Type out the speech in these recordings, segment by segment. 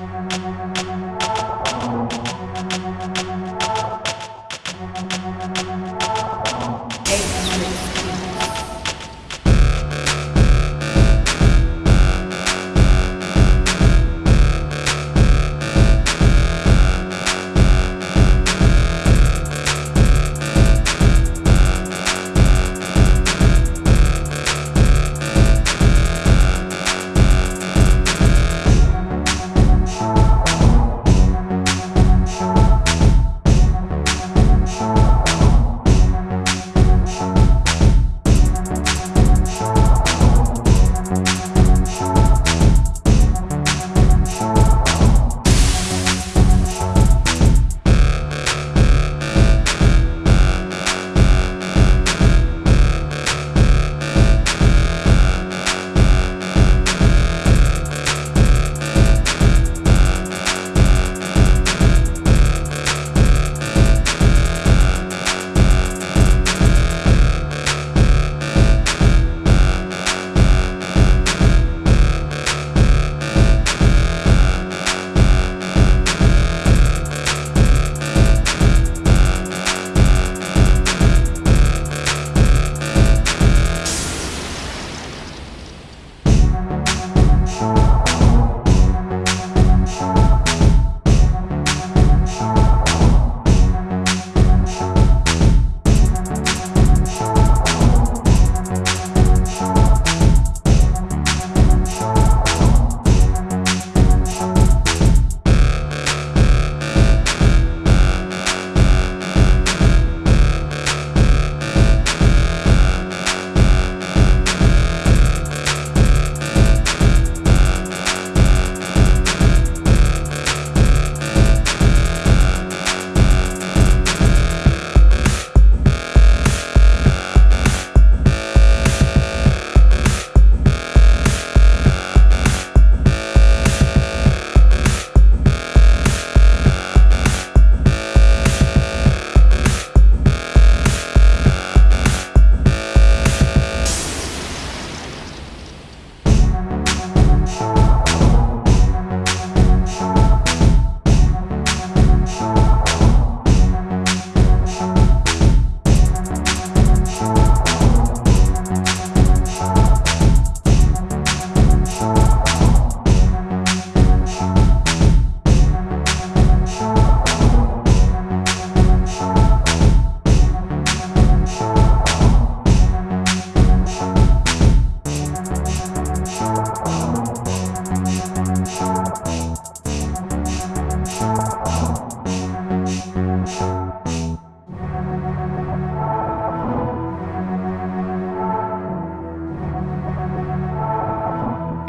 Thank you.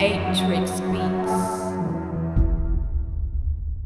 Eight tricks B.